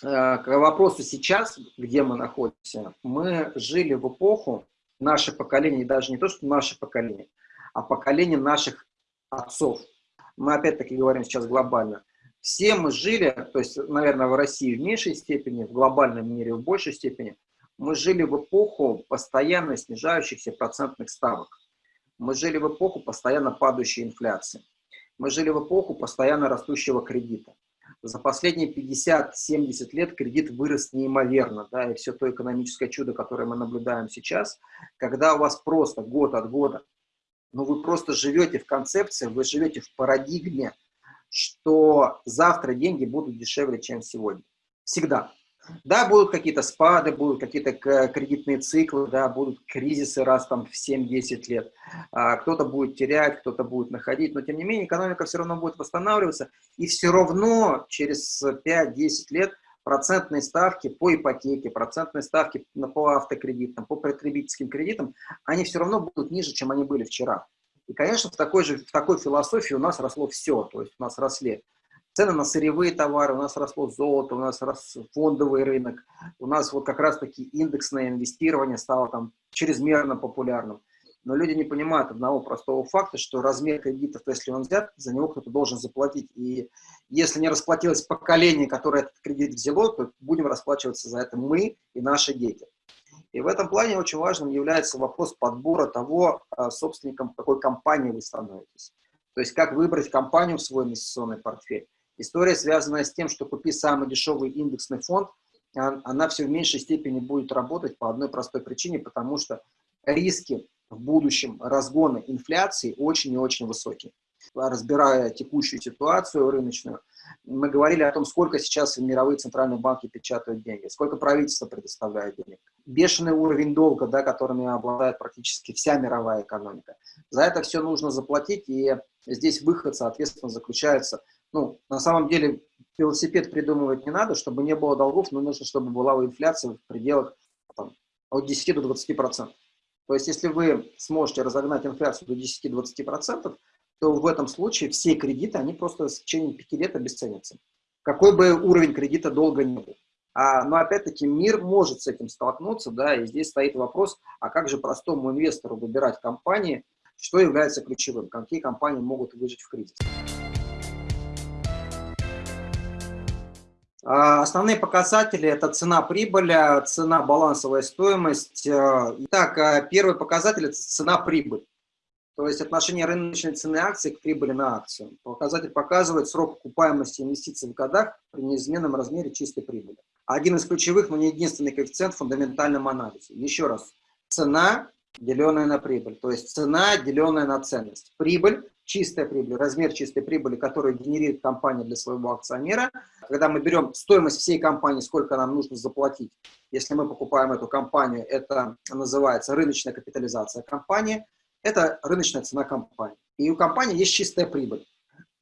к вопросу сейчас, где мы находимся, мы жили в эпоху, наше поколение, даже не то, что наше поколение, а поколение наших отцов. Мы опять-таки говорим сейчас глобально. Все мы жили, то есть, наверное, в России в меньшей степени, в глобальном мире в большей степени, мы жили в эпоху постоянно снижающихся процентных ставок. Мы жили в эпоху постоянно падающей инфляции. Мы жили в эпоху постоянно растущего кредита. За последние 50-70 лет кредит вырос неимоверно, да, и все то экономическое чудо, которое мы наблюдаем сейчас, когда у вас просто год от года, ну вы просто живете в концепции, вы живете в парадигме, что завтра деньги будут дешевле, чем сегодня. Всегда. Да, будут какие-то спады, будут какие-то кредитные циклы, да, будут кризисы раз там в 7-10 лет. А, кто-то будет терять, кто-то будет находить, но тем не менее экономика все равно будет восстанавливаться, и все равно через 5-10 лет процентные ставки по ипотеке, процентные ставки по автокредитам, по потребительским кредитам, они все равно будут ниже, чем они были вчера. И, конечно, в такой же в такой философии у нас росло все, то есть у нас росли цены на сырьевые товары, у нас росло золото, у нас рос фондовый рынок, у нас вот как раз-таки индексное инвестирование стало там чрезмерно популярным. Но люди не понимают одного простого факта, что размер кредитов, то если он взят, за него кто-то должен заплатить. И если не расплатилось поколение, которое этот кредит взяло, то будем расплачиваться за это мы и наши дети. И в этом плане очень важным является вопрос подбора того, а, собственником какой компании вы становитесь. То есть как выбрать компанию в свой инвестиционный портфель. История, связанная с тем, что купи самый дешевый индексный фонд, а, она все в меньшей степени будет работать по одной простой причине, потому что риски в будущем разгона инфляции очень и очень высокие. Разбирая текущую ситуацию рыночную, мы говорили о том, сколько сейчас мировые центральные банки печатают деньги, сколько правительство предоставляет денег. Бешеный уровень долга, да, которыми обладает практически вся мировая экономика. За это все нужно заплатить, и здесь выход, соответственно, заключается ну, на самом деле велосипед придумывать не надо, чтобы не было долгов, но нужно, чтобы была инфляция в пределах там, от 10 до 20 процентов. То есть, если вы сможете разогнать инфляцию до 10-20 процентов, то в этом случае все кредиты, они просто в течение 5 лет обесценятся. Какой бы уровень кредита долго не был. А, но опять-таки мир может с этим столкнуться, да, и здесь стоит вопрос, а как же простому инвестору выбирать компании, что является ключевым, какие компании могут выжить в кризис. Основные показатели – это цена прибыли, цена балансовая стоимость. Э, итак, э, первый показатель – это цена прибыль, то есть отношение рыночной цены акций к прибыли на акцию. Показатель показывает срок окупаемости инвестиций в годах при неизменном размере чистой прибыли. Один из ключевых, но не единственный коэффициент в фундаментальном анализе. Еще раз, цена, деленная на прибыль, то есть цена, деленная на ценность. Прибыль чистая прибыль, размер чистой прибыли, которую генерирует компания для своего акционера. Когда мы берем стоимость всей компании, сколько нам нужно заплатить, если мы покупаем эту компанию, это называется рыночная капитализация компании, это рыночная цена компании. И у компании есть чистая прибыль.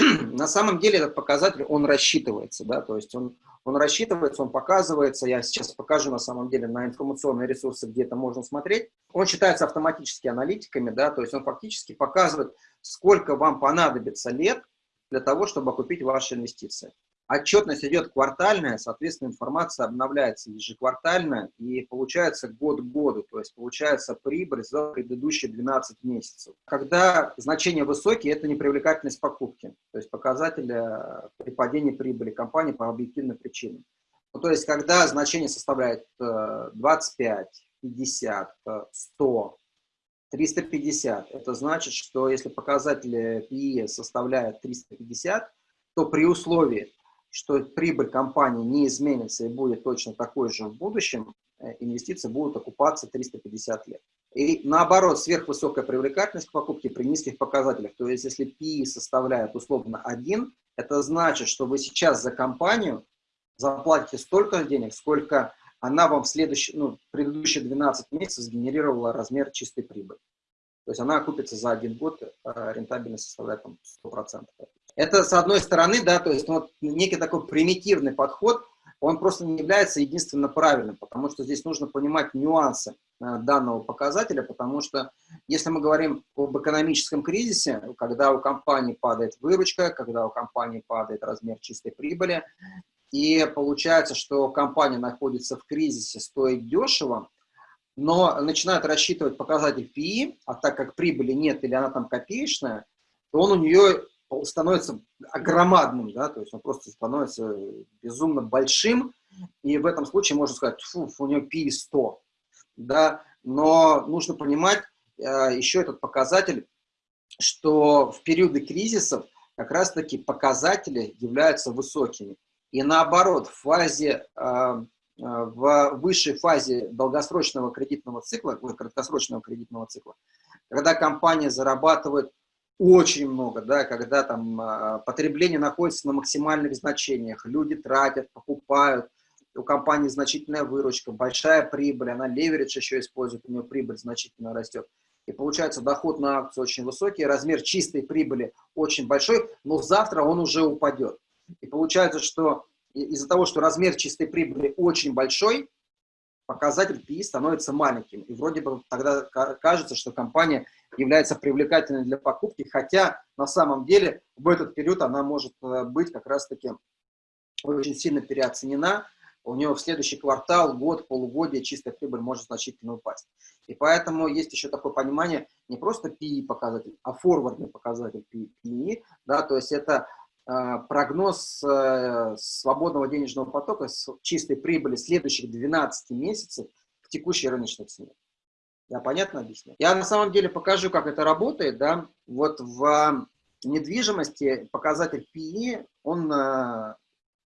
На самом деле этот показатель, он рассчитывается, да, то есть он, он рассчитывается, он показывается, я сейчас покажу на самом деле на информационные ресурсы, где это можно смотреть. Он считается автоматически аналитиками, да, то есть он фактически показывает, сколько вам понадобится лет для того, чтобы окупить ваши инвестиции. Отчетность идет квартальная, соответственно, информация обновляется ежеквартально, и получается год к году, то есть получается прибыль за предыдущие 12 месяцев. Когда значения высокие, это непривлекательность покупки, то есть показатель при падении прибыли компании по объективным причинам. Ну, то есть когда значение составляет 25, 50, 100, 350. Это значит, что если показатель PE составляет 350, то при условии, что прибыль компании не изменится и будет точно такой же в будущем, э, инвестиции будут окупаться 350 лет. И наоборот, сверхвысокая привлекательность к покупке при низких показателях. То есть, если PE составляет условно 1, это значит, что вы сейчас за компанию заплатите столько денег, сколько она вам в следующие, ну, предыдущие 12 месяцев сгенерировала размер чистой прибыли. То есть она окупится за один год, а рентабельность составляет там 100%. Это с одной стороны, да, то есть ну, вот некий такой примитивный подход, он просто не является единственно правильным, потому что здесь нужно понимать нюансы э, данного показателя, потому что если мы говорим об экономическом кризисе, когда у компании падает выручка, когда у компании падает размер чистой прибыли, и получается, что компания находится в кризисе, стоит дешево, но начинают рассчитывать показатель PE, а так как прибыли нет или она там копеечная, то он у нее становится громадным, да, то есть он просто становится безумно большим, и в этом случае можно сказать, фу, у него PE 100, да, но нужно понимать э, еще этот показатель, что в периоды кризисов как раз-таки показатели являются высокими. И наоборот, в фазе, э, э, в высшей фазе долгосрочного кредитного цикла, краткосрочного кредитного цикла, когда компания зарабатывает очень много, да, когда там э, потребление находится на максимальных значениях, люди тратят, покупают, у компании значительная выручка, большая прибыль, она леверидж еще использует, у нее прибыль значительно растет. И получается доход на акцию очень высокий, размер чистой прибыли очень большой, но завтра он уже упадет. И получается, что из-за того, что размер чистой прибыли очень большой, показатель PI становится маленьким. И вроде бы тогда кажется, что компания является привлекательной для покупки, хотя на самом деле в этот период она может э, быть как раз-таки очень сильно переоценена, у него в следующий квартал, год, полугодие чистая прибыль может значительно упасть. И поэтому есть еще такое понимание, не просто PE показатель, а форвардный показатель PE, да, то есть это прогноз э, свободного денежного потока с чистой прибыли следующих 12 месяцев в текущей рыночной цене. Я понятно объясню? Я на самом деле покажу, как это работает, да, вот в недвижимости показатель PE, он э,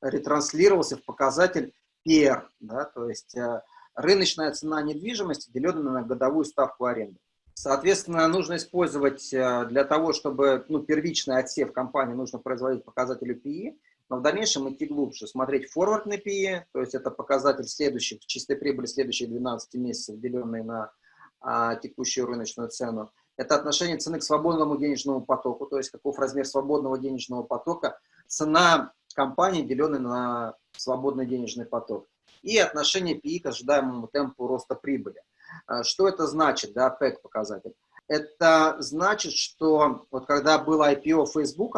ретранслировался в показатель PR, да, то есть э, рыночная цена недвижимости, деленная на годовую ставку аренды. Соответственно, нужно использовать э, для того, чтобы ну, первичный отсев компании, нужно производить показатели PE, но в дальнейшем идти глубже, смотреть форвардный PE, то есть это показатель следующих, чистой прибыли следующих 12 месяцев, деленный на а, текущую рыночную цену. Это отношение цены к свободному денежному потоку, то есть каков размер свободного денежного потока, цена компании, деленной на свободный денежный поток. И отношение PI к ожидаемому темпу роста прибыли. А, что это значит, да, PEC показатель? Это значит, что вот когда было IPO Facebook,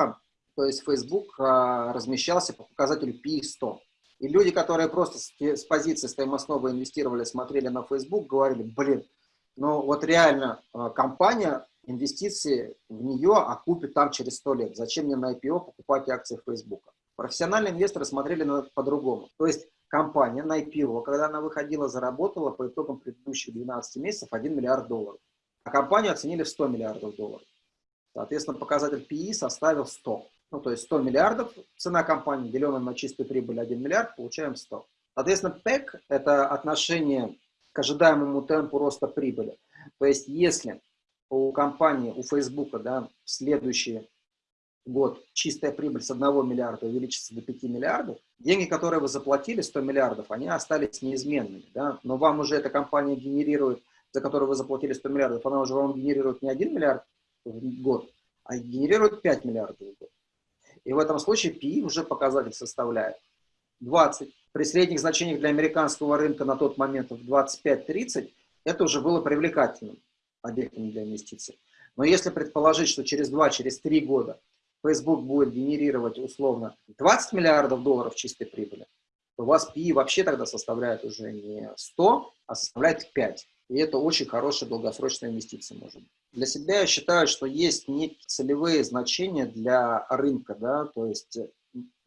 то есть Facebook а, размещался по показателю PI 100. И люди, которые просто с, с позиции стоимостного инвестировали, смотрели на Facebook, говорили, блин, ну вот реально а, компания, инвестиции в нее окупит там через 100 лет. Зачем мне на IPO покупать акции Facebook? Профессиональные инвесторы смотрели на это по-другому. То есть компания на IPO, когда она выходила, заработала по итогам предыдущих 12 месяцев 1 миллиард долларов. А компанию оценили в 100 миллиардов долларов. Соответственно, показатель PE составил 100. Ну, то есть 100 миллиардов цена компании, деленная на чистую прибыль 1 миллиард, получаем 100. Соответственно, PEC – это отношение к ожидаемому темпу роста прибыли. То есть если у компании, у Facebook, да, следующие год чистая прибыль с 1 миллиарда увеличится до 5 миллиардов, деньги, которые вы заплатили, 100 миллиардов, они остались неизменными. Да? Но вам уже эта компания генерирует, за которую вы заплатили 100 миллиардов, она уже вам генерирует не 1 миллиард в год, а генерирует 5 миллиардов в год. И в этом случае PI уже показатель составляет 20. При средних значениях для американского рынка на тот момент в 25-30 это уже было привлекательным объектом для инвестиций. Но если предположить, что через 2-3 через года Facebook будет генерировать условно 20 миллиардов долларов чистой прибыли, то у вас PE вообще тогда составляет уже не 100, а составляет 5. И это очень хорошая долгосрочная инвестиция может быть. Для себя я считаю, что есть некие целевые значения для рынка. Да? То есть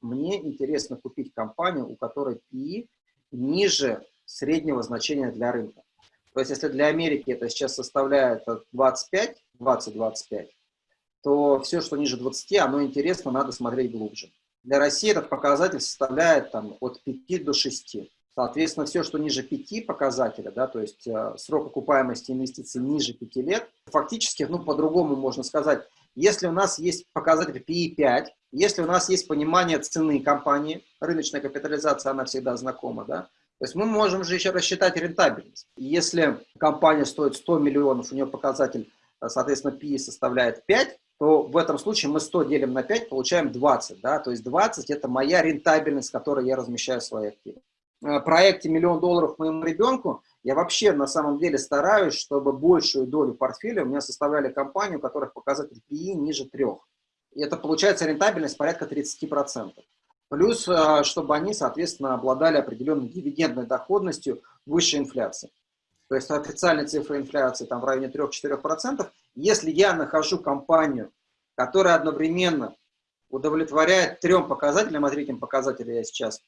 мне интересно купить компанию, у которой PE ниже среднего значения для рынка. То есть если для Америки это сейчас составляет 25, 20-25, то все, что ниже 20, оно интересно, надо смотреть глубже. Для России этот показатель составляет там, от 5 до 6. Соответственно, все, что ниже 5 показателя, да, то есть э, срок окупаемости инвестиций ниже 5 лет, фактически, ну, по-другому можно сказать, если у нас есть показатель PE 5, если у нас есть понимание цены компании, рыночная капитализация, она всегда знакома, да, то есть мы можем же еще рассчитать рентабельность. Если компания стоит 100 миллионов, у нее показатель, э, соответственно, PE составляет 5, то в этом случае мы 100 делим на 5, получаем 20. Да? То есть 20 – это моя рентабельность, с которой я размещаю свои активы. В проекте «Миллион долларов моему ребенку» я вообще на самом деле стараюсь, чтобы большую долю портфеля у меня составляли компании, у которых показатель PE ниже 3. И это получается рентабельность порядка 30%. Плюс, э, чтобы они, соответственно, обладали определенной дивидендной доходностью выше инфляции. То есть официальная цифра инфляции там в районе 3-4%. Если я нахожу компанию, которая одновременно удовлетворяет трем показателям, а третьим показателем я сейчас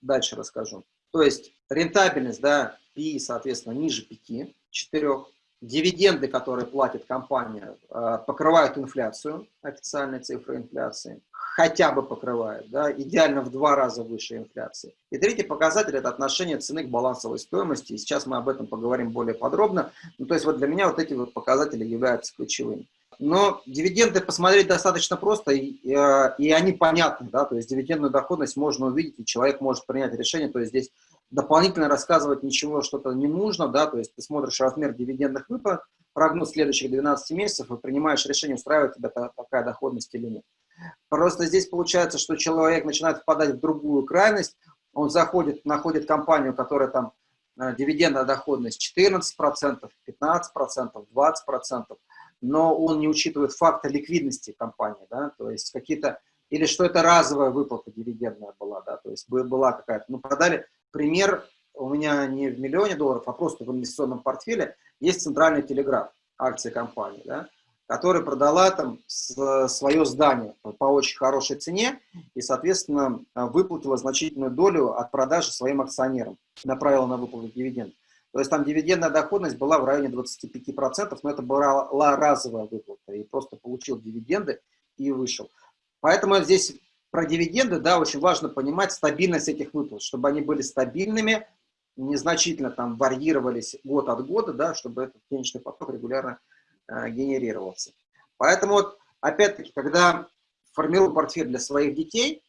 дальше расскажу. То есть рентабельность, да, PI, соответственно, ниже 5, 4. Дивиденды, которые платит компания, э, покрывают инфляцию, официальные цифры инфляции, хотя бы покрывают, да, идеально в два раза выше инфляции. И третий показатель – это отношение цены к балансовой стоимости, и сейчас мы об этом поговорим более подробно. Ну, то есть вот для меня вот эти вот показатели являются ключевыми. Но дивиденды посмотреть достаточно просто, и, э, и они понятны, да, то есть дивидендную доходность можно увидеть, и человек может принять решение, то есть здесь дополнительно рассказывать ничего что-то не нужно, да, то есть ты смотришь размер дивидендных выплат, прогноз следующих 12 месяцев и принимаешь решение, устраивает тебя такая доходность или нет. Просто здесь получается, что человек начинает впадать в другую крайность, он заходит, находит компанию, которая там э, дивидендная доходность 14%, 15%, 20%, но он не учитывает фактор ликвидности компании, да, то есть какие-то, или что это разовая выплата дивидендная была, да, то есть была какая-то, ну, продали, пример у меня не в миллионе долларов, а просто в инвестиционном портфеле, есть центральный телеграф, акции компании, да, которая продала там свое здание по очень хорошей цене и, соответственно, выплатила значительную долю от продажи своим акционерам, направила на выплату дивидендов. То есть там дивидендная доходность была в районе 25%, но это была разовая выплата, и просто получил дивиденды и вышел. Поэтому здесь про дивиденды, да, очень важно понимать стабильность этих выплат, чтобы они были стабильными, незначительно там варьировались год от года, да, чтобы этот денежный поток регулярно э, генерировался. Поэтому вот, опять-таки, когда формирую портфель для своих детей,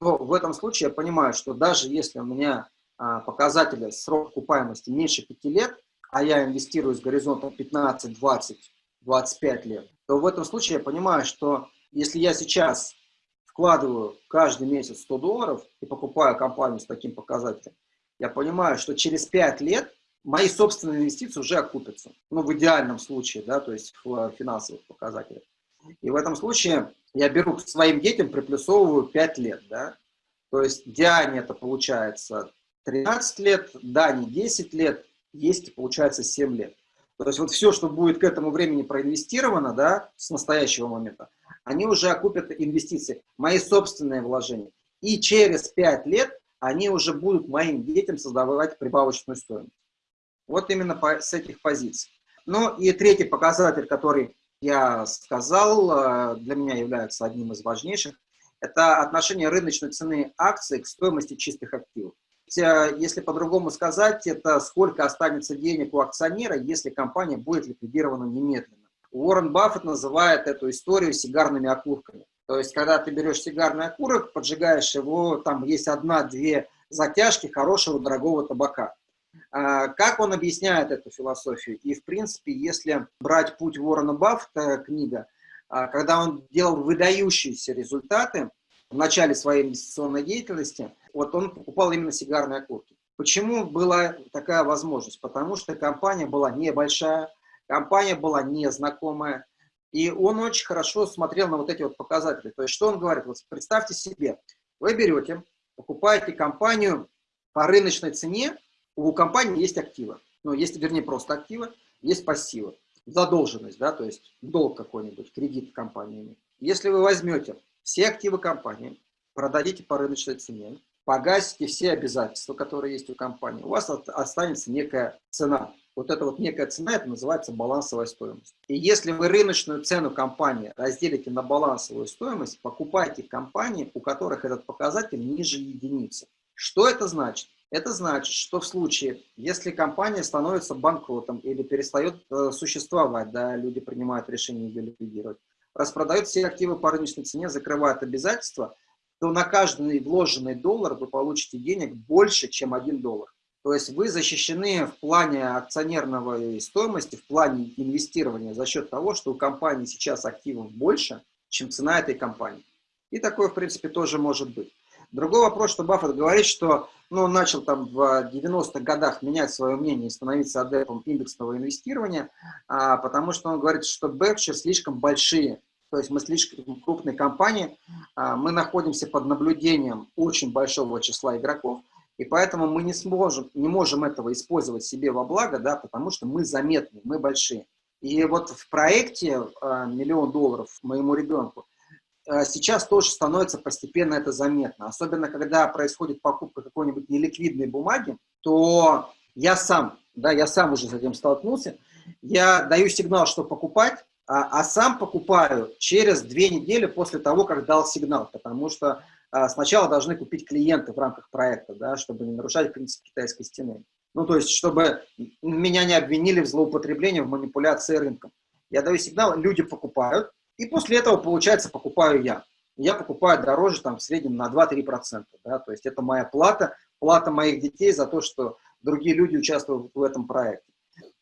то в этом случае я понимаю, что даже если у меня а, показателя срок окупаемости меньше 5 лет, а я инвестирую с горизонтом 15, 20, 25 лет, то в этом случае я понимаю, что если я сейчас вкладываю каждый месяц 100 долларов и покупаю компанию с таким показателем, я понимаю, что через 5 лет мои собственные инвестиции уже окупятся. Ну, в идеальном случае, да, то есть в финансовых показателях. И в этом случае я беру к своим детям, приплюсовываю 5 лет, да. То есть Диане это получается 13 лет, Дани 10 лет, есть получается 7 лет. То есть вот все, что будет к этому времени проинвестировано, да, с настоящего момента, они уже окупят инвестиции, мои собственные вложения. И через 5 лет они уже будут моим детям создавать прибавочную стоимость. Вот именно по, с этих позиций. Ну и третий показатель, который я сказал, э, для меня является одним из важнейших, это отношение рыночной цены акций к стоимости чистых активов. Если по-другому сказать, это сколько останется денег у акционера, если компания будет ликвидирована немедленно. Уоррен Баффет называет эту историю сигарными окурками. То есть, когда ты берешь сигарный окурок, поджигаешь его, там есть одна-две затяжки хорошего дорогого табака. А, как он объясняет эту философию? И, в принципе, если брать путь Уоррена Баффета, книга, а, когда он делал выдающиеся результаты в начале своей инвестиционной деятельности, вот он покупал именно сигарные окурки. Почему была такая возможность? Потому что компания была небольшая, компания была незнакомая, и он очень хорошо смотрел на вот эти вот показатели. То есть, что он говорит? Вот представьте себе, вы берете, покупаете компанию по рыночной цене, у компании есть активы. Ну, есть, вернее, просто активы, есть пассивы. Задолженность, да, то есть долг какой-нибудь, кредит компании. Если вы возьмете все активы компании, продадите по рыночной цене, погасите все обязательства, которые есть у компании, у вас останется некая цена. Вот эта вот некая цена, это называется балансовая стоимость. И если вы рыночную цену компании разделите на балансовую стоимость, покупайте компании, у которых этот показатель ниже единицы. Что это значит? Это значит, что в случае, если компания становится банкротом или перестает э, существовать, да, люди принимают решение ее ликвидировать, распродают все активы по рыночной цене, закрывают обязательства, то на каждый вложенный доллар вы получите денег больше, чем 1 доллар. То есть вы защищены в плане акционерного стоимости, в плане инвестирования за счет того, что у компании сейчас активов больше, чем цена этой компании. И такое, в принципе, тоже может быть. Другой вопрос, что Баффет говорит, что ну, он начал там в 90-х годах менять свое мнение и становиться адептом индексного инвестирования, а, потому что он говорит, что Berkshire слишком большие то есть мы слишком крупная компания, а, мы находимся под наблюдением очень большого числа игроков, и поэтому мы не сможем, не можем этого использовать себе во благо, да, потому что мы заметны, мы большие. И вот в проекте а, «Миллион долларов» моему ребенку а, сейчас тоже становится постепенно это заметно. Особенно, когда происходит покупка какой-нибудь неликвидной бумаги, то я сам, да, я сам уже с этим столкнулся, я даю сигнал, что покупать, а, а сам покупаю через две недели после того, как дал сигнал, потому что сначала должны купить клиенты в рамках проекта, да, чтобы не нарушать принцип китайской стены. Ну, то есть, чтобы меня не обвинили в злоупотреблении, в манипуляции рынком. Я даю сигнал, люди покупают, и после этого, получается, покупаю я. Я покупаю дороже, там, в среднем на 2-3%. Да? То есть, это моя плата, плата моих детей за то, что другие люди участвуют в этом проекте.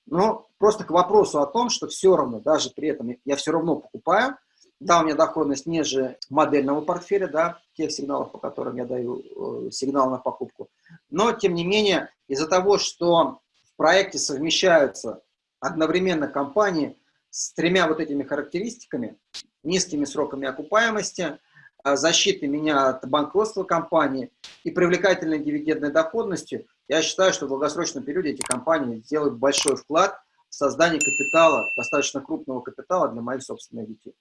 Но просто к вопросу о том, что все равно, даже при этом я все равно покупаю, да, у меня доходность ниже модельного портфеля, да, тех сигналов, по которым я даю э, сигнал на покупку. Но, тем не менее, из-за того, что в проекте совмещаются одновременно компании с тремя вот этими характеристиками, низкими сроками окупаемости, э, защитой меня от банкротства компании и привлекательной дивидендной доходностью, я считаю, что в долгосрочном периоде эти компании сделают большой вклад в создание капитала, достаточно крупного капитала для моих собственных детей.